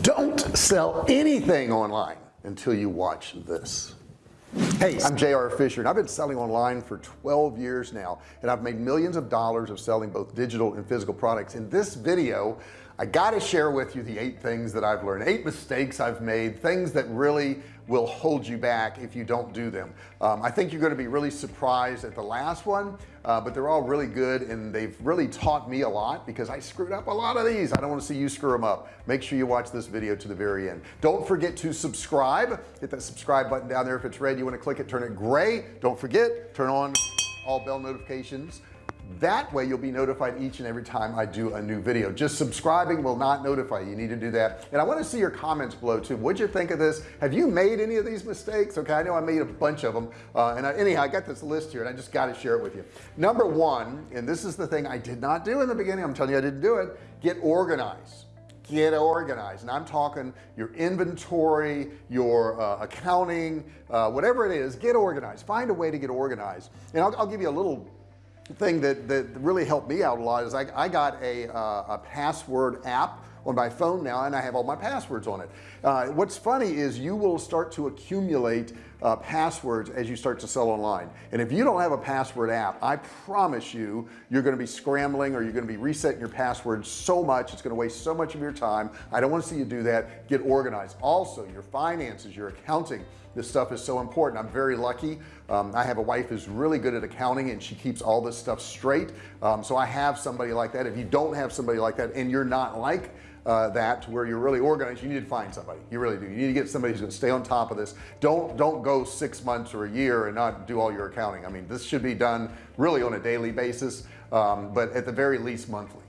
don't sell anything online until you watch this. Hey I'm JR Fisher and I've been selling online for 12 years now and I've made millions of dollars of selling both digital and physical products. In this video I got to share with you the eight things that I've learned eight mistakes I've made things that really will hold you back if you don't do them. Um, I think you're going to be really surprised at the last one uh, but they're all really good and they've really taught me a lot because I screwed up a lot of these. I don't want to see you screw them up. Make sure you watch this video to the very end. Don't forget to subscribe. Hit that subscribe button down there. If it's red you want to click it turn it gray. Don't forget turn on all bell notifications that way you'll be notified each and every time I do a new video. Just subscribing will not notify you. you need to do that. And I want to see your comments below too. What'd you think of this? Have you made any of these mistakes? Okay I know I made a bunch of them. Uh, and I, anyhow I got this list here and I just got to share it with you. Number one and this is the thing I did not do in the beginning I'm telling you I didn't do it get organized. Get organized. And I'm talking your inventory your uh, accounting uh, whatever it is get organized. Find a way to get organized. And I'll, I'll give you a little thing that that really helped me out a lot is I, I got a, uh, a password app on my phone now and I have all my passwords on it. Uh, what's funny is you will start to accumulate uh, passwords as you start to sell online. And if you don't have a password app I promise you you're going to be scrambling or you're going to be resetting your passwords so much it's going to waste so much of your time. I don't want to see you do that. Get organized. Also your finances your accounting. This stuff is so important. I'm very lucky. Um, I have a wife who's really good at accounting and she keeps all this stuff straight. Um, so I have somebody like that. If you don't have somebody like that and you're not like uh, that where you're really organized you need to find somebody. You really do. You need to get somebody who's going to stay on top of this. Don't don't go six months or a year and not do all your accounting. I mean this should be done really on a daily basis um, but at the very least monthly.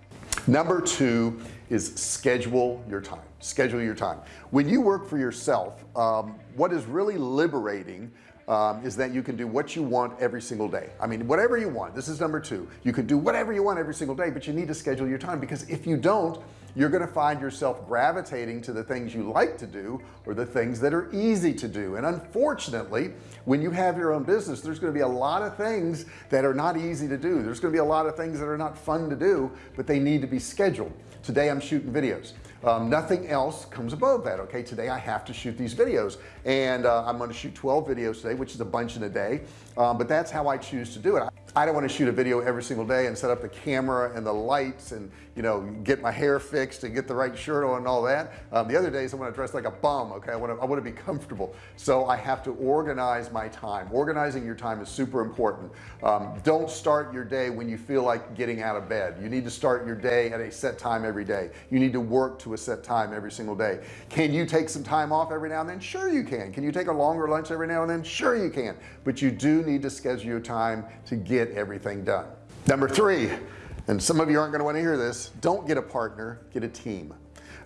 Number two is schedule your time. Schedule your time. When you work for yourself um, what is really liberating um, is that you can do what you want every single day. I mean whatever you want this is number two. You can do whatever you want every single day but you need to schedule your time because if you don't you're going to find yourself gravitating to the things you like to do or the things that are easy to do. And unfortunately when you have your own business there's going to be a lot of things that are not easy to do. There's going to be a lot of things that are not fun to do but they need to be scheduled. Today I'm shooting videos. Um, nothing else comes above that okay? Today I have to shoot these videos. And uh, I'm going to shoot 12 videos today which is a bunch in a day. Um, but that's how I choose to do it. I don't want to shoot a video every single day and set up the camera and the lights and you know get my hair fixed and get the right shirt on and all that. Um, the other days I want to dress like a bum okay? I want to I want to be comfortable. So I have to organize my time. Organizing your time is super important. Um, don't start your day when you feel like getting out of bed. You need to start your day at a set time every day. You need to work to a set time every single day. Can you take some time off every now and then? Sure you can. Can you take a longer lunch every now and then? Sure you can. But you do need to schedule your time to get everything done. Number three and some of you aren't going to want to hear this don't get a partner get a team.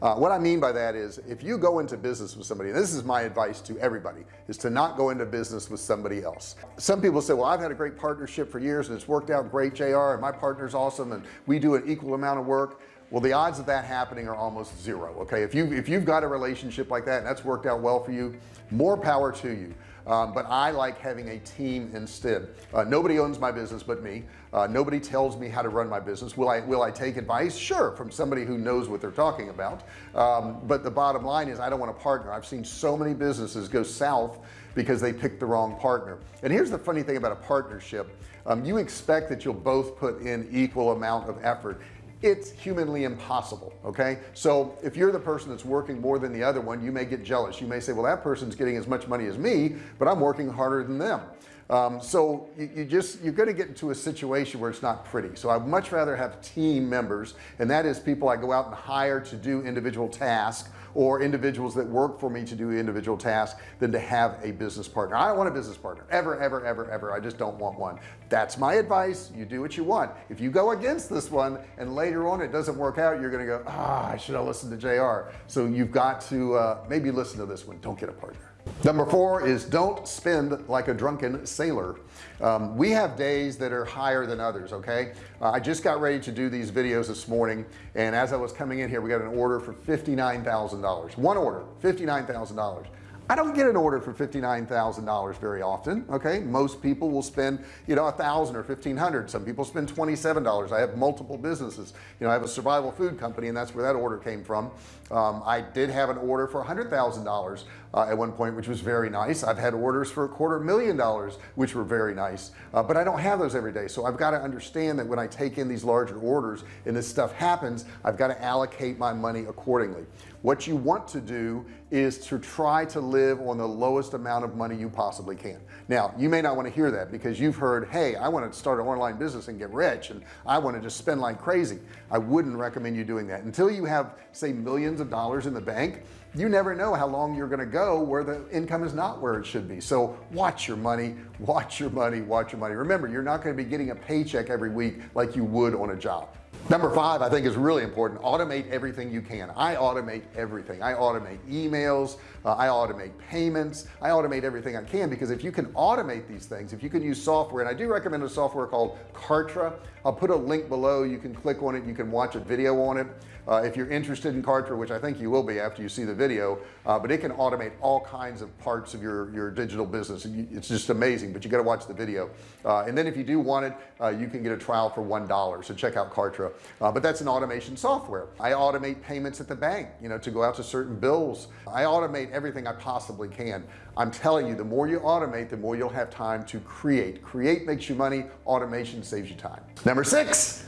Uh, what I mean by that is if you go into business with somebody and this is my advice to everybody is to not go into business with somebody else. Some people say well I've had a great partnership for years and it's worked out great JR and my partner's awesome and we do an equal amount of work well the odds of that happening are almost zero okay? If you if you've got a relationship like that and that's worked out well for you more power to you. Um, but I like having a team instead. Uh, nobody owns my business but me. Uh, nobody tells me how to run my business. Will I will I take advice? Sure from somebody who knows what they're talking about. Um, but the bottom line is I don't want a partner. I've seen so many businesses go south because they picked the wrong partner. And here's the funny thing about a partnership. Um, you expect that you'll both put in equal amount of effort it's humanly impossible okay? So if you're the person that's working more than the other one you may get jealous. You may say well that person's getting as much money as me but I'm working harder than them um, so you, you, just you're going to get into a situation where it's not pretty. So I'd much rather have team members and that is people I go out and hire to do individual tasks or individuals that work for me to do individual tasks than to have a business partner. I don't want a business partner. Ever ever ever ever. I just don't want one. That's my advice. You do what you want. If you go against this one and later on it doesn't work out you're gonna go ah I should have listened to JR so you've got to uh, maybe listen to this one. Don't get a partner number four is don't spend like a drunken sailor. Um, we have days that are higher than others okay? Uh, I just got ready to do these videos this morning and as I was coming in here we got an order for $59,000 one order $59,000 I don't get an order for $59,000 very often okay? Most people will spend you know a thousand or fifteen hundred. Some people spend $27 I have multiple businesses. You know I have a survival food company and that's where that order came from. Um, I did have an order for $100,000 uh, at one point which was very nice. I've had orders for a quarter million dollars which were very nice. Uh, but I don't have those every day. So I've got to understand that when I take in these larger orders and this stuff happens I've got to allocate my money accordingly. What you want to do is to try to live on the lowest amount of money you possibly can. Now you may not want to hear that because you've heard hey I want to start an online business and get rich and I want to just spend like crazy. I wouldn't recommend you doing that. Until you have say millions of dollars in the bank you never know how long you're going to go where the income is not where it should be. So watch your money watch your money watch your money. Remember you're not going to be getting a paycheck every week like you would on a job number five I think is really important. Automate everything you can. I automate everything. I automate emails. Uh, I automate payments. I automate everything I can because if you can automate these things if you can use software and I do recommend a software called Kartra. I'll put a link below. You can click on it. You can watch a video on it. Uh, if you're interested in Kartra which I think you will be after you see the video uh, but it can automate all kinds of parts of your your digital business. It's just amazing but you got to watch the video. Uh, and then if you do want it uh, you can get a trial for one dollar. So check out Kartra uh, but that's an automation software. I automate payments at the bank you know to go out to certain bills. I automate everything I possibly can. I'm telling you the more you automate the more you'll have time to create. Create makes you money automation saves you time. Number six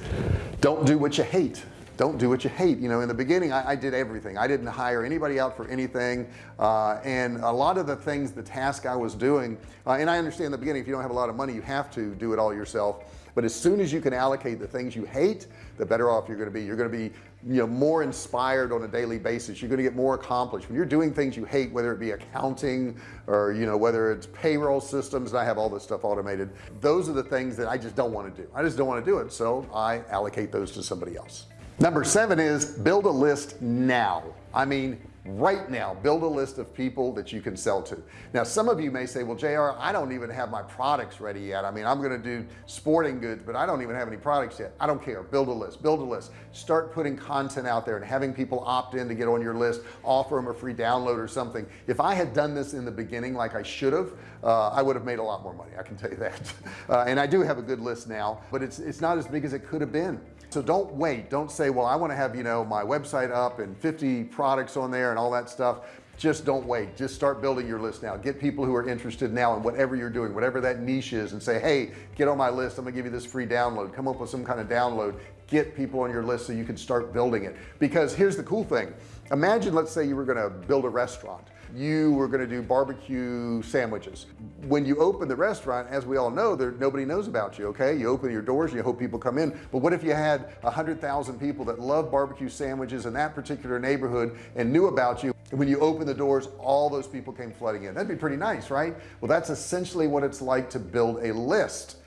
don't do what you hate. Don't do what you hate. You know in the beginning I, I did everything. I didn't hire anybody out for anything. Uh, and a lot of the things the task I was doing uh, and I understand in the beginning if you don't have a lot of money you have to do it all yourself but as soon as you can allocate the things you hate the better off you're going to be. You're going to be you know more inspired on a daily basis. You're going to get more accomplished. When you're doing things you hate whether it be accounting or you know whether it's payroll systems and I have all this stuff automated. Those are the things that I just don't want to do. I just don't want to do it so I allocate those to somebody else. Number seven is build a list now. I mean right now build a list of people that you can sell to. Now some of you may say well JR I don't even have my products ready yet. I mean I'm gonna do sporting goods but I don't even have any products yet. I don't care. Build a list build a list. Start putting content out there and having people opt in to get on your list offer them a free download or something. If I had done this in the beginning like I should have uh, I would have made a lot more money I can tell you that. Uh, and I do have a good list now but it's it's not as big as it could have been. So don't wait. Don't say well I want to have you know my website up and 50 products on there and all that stuff just don't wait. Just start building your list now. Get people who are interested now in whatever you're doing whatever that niche is and say hey get on my list. I'm gonna give you this free download. Come up with some kind of download. Get people on your list so you can start building it. Because here's the cool thing. Imagine let's say you were to build a restaurant you were going to do barbecue sandwiches. When you open the restaurant as we all know there nobody knows about you okay? You open your doors you hope people come in. But what if you had a hundred thousand people that love barbecue sandwiches in that particular neighborhood and knew about you? And when you open the doors all those people came flooding in. That'd be pretty nice right? Well that's essentially what it's like to build a list.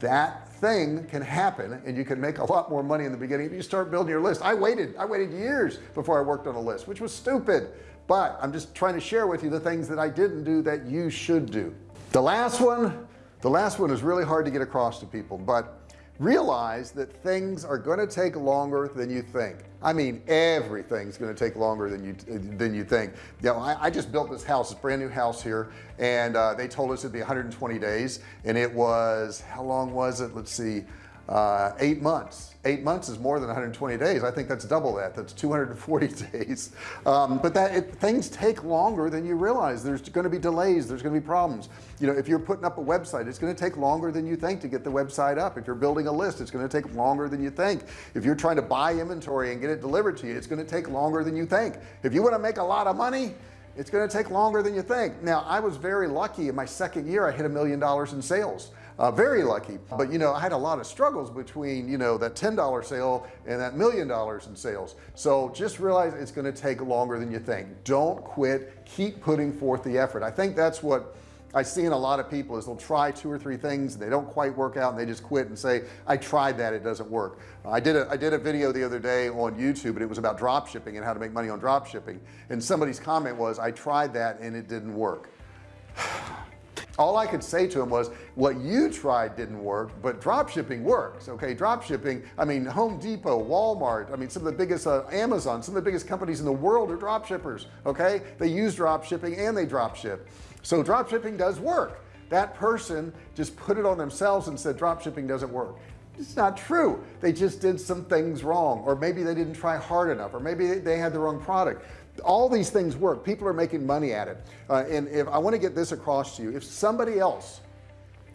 That thing can happen and you can make a lot more money in the beginning if you start building your list. I waited I waited years before I worked on a list which was stupid but I'm just trying to share with you the things that I didn't do that you should do. The last one the last one is really hard to get across to people but realize that things are going to take longer than you think. I mean everything's going to take longer than you than you think. You know I, I just built this house this brand new house here and uh, they told us it'd be 120 days and it was how long was it? Let's see uh, eight months eight months is more than 120 days. I think that's double that. That's 240 days. Um, but that it, things take longer than you realize. There's going to be delays. There's going to be problems. You know if you're putting up a website it's going to take longer than you think to get the website up. If you're building a list it's going to take longer than you think. If you're trying to buy inventory and get it delivered to you it's going to take longer than you think. If you want to make a lot of money it's going to take longer than you think. Now I was very lucky. In my second year I hit a million dollars in sales. Uh, very lucky. But you know I had a lot of struggles between you know that $10 sale and that million dollars in sales. So just realize it's going to take longer than you think. Don't quit. Keep putting forth the effort. I think that's what I see in a lot of people is they'll try two or three things and they don't quite work out and they just quit and say I tried that it doesn't work. I did a I did a video the other day on YouTube and it was about drop shipping and how to make money on drop shipping. And somebody's comment was I tried that and it didn't work all I could say to him was what you tried didn't work but drop shipping works okay? Drop shipping I mean Home Depot Walmart I mean some of the biggest uh, Amazon some of the biggest companies in the world are drop shippers okay? They use drop shipping and they drop ship. So drop shipping does work. That person just put it on themselves and said drop shipping doesn't work. It's not true. They just did some things wrong or maybe they didn't try hard enough or maybe they had the wrong product all these things work. People are making money at it. Uh, and if I want to get this across to you. If somebody else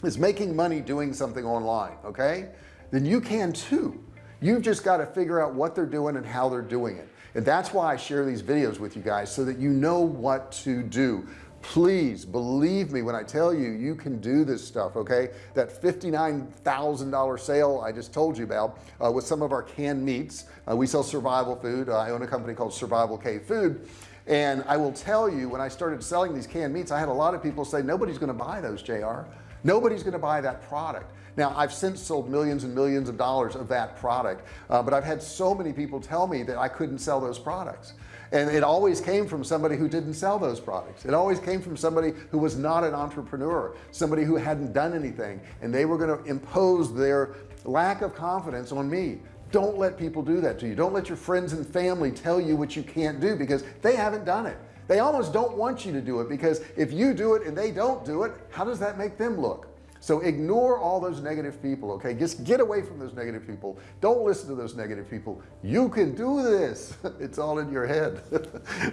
is making money doing something online okay then you can too. You've just got to figure out what they're doing and how they're doing it. And that's why I share these videos with you guys so that you know what to do please believe me when I tell you you can do this stuff okay? That $59,000 sale I just told you about uh, with some of our canned meats. Uh, we sell survival food. Uh, I own a company called survival Cave food. And I will tell you when I started selling these canned meats I had a lot of people say nobody's going to buy those JR nobody's going to buy that product. Now I've since sold millions and millions of dollars of that product uh, but I've had so many people tell me that I couldn't sell those products and it always came from somebody who didn't sell those products. It always came from somebody who was not an entrepreneur somebody who hadn't done anything. And they were going to impose their lack of confidence on me. Don't let people do that to you. Don't let your friends and family tell you what you can't do because they haven't done it. They almost don't want you to do it because if you do it and they don't do it how does that make them look so ignore all those negative people okay? Just get away from those negative people. Don't listen to those negative people. You can do this. It's all in your head.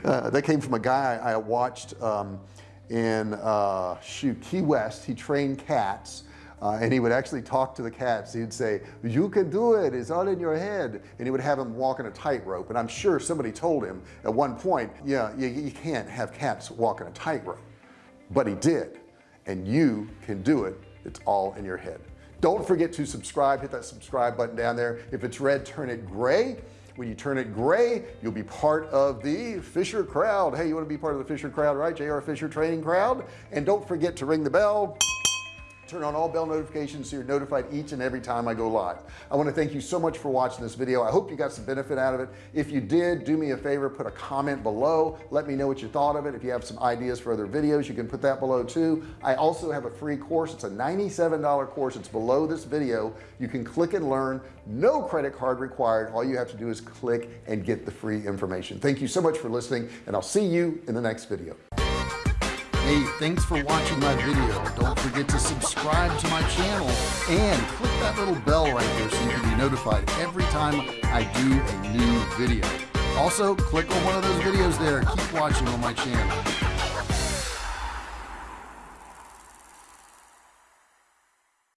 Uh, that came from a guy I watched um, in uh, shoot Key West. He trained cats uh, and he would actually talk to the cats. He'd say you can do it. It's all in your head. And he would have them on a tightrope. And I'm sure somebody told him at one point yeah you, you can't have cats walk walking a tightrope. But he did. And you can do it it's all in your head. Don't forget to subscribe. Hit that subscribe button down there. If it's red turn it gray. When you turn it gray you'll be part of the Fisher crowd. Hey you want to be part of the Fisher crowd right? JR Fisher training crowd. And don't forget to ring the bell turn on all bell notifications so you're notified each and every time I go live. I want to thank you so much for watching this video. I hope you got some benefit out of it. If you did do me a favor put a comment below. Let me know what you thought of it. If you have some ideas for other videos you can put that below too. I also have a free course. It's a $97 course. It's below this video. You can click and learn. No credit card required. All you have to do is click and get the free information. Thank you so much for listening and I'll see you in the next video Hey, thanks for watching my video. Don't forget to subscribe to my channel and click that little bell right there so you can be notified every time I do a new video. Also, click on one of those videos there. Keep watching on my channel.